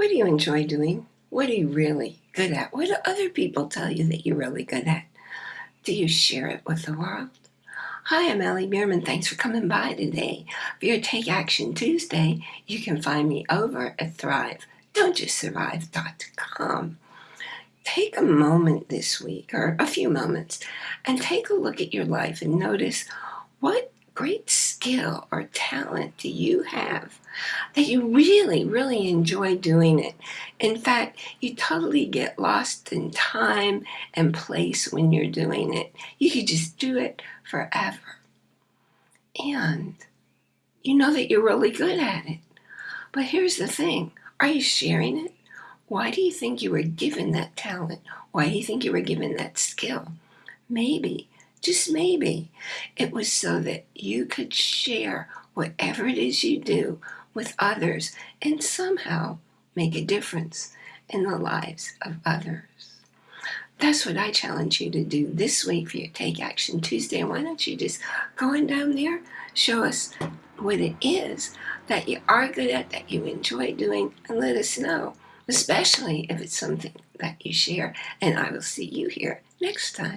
What do you enjoy doing? What are you really good at? What do other people tell you that you're really good at? Do you share it with the world? Hi, I'm Allie Bierman. Thanks for coming by today. For your Take Action Tuesday, you can find me over at Thrive. Don't just survive.com. Take a moment this week, or a few moments, and take a look at your life and notice what great skill or talent do you have that you really, really enjoy doing it? In fact, you totally get lost in time and place when you're doing it. You could just do it forever. And you know that you're really good at it. But here's the thing are you sharing it? Why do you think you were given that talent? Why do you think you were given that skill? Maybe just maybe, it was so that you could share whatever it is you do with others and somehow make a difference in the lives of others. That's what I challenge you to do this week for your Take Action Tuesday. Why don't you just go on down there, show us what it is that you are good at, that you enjoy doing, and let us know, especially if it's something that you share. And I will see you here next time.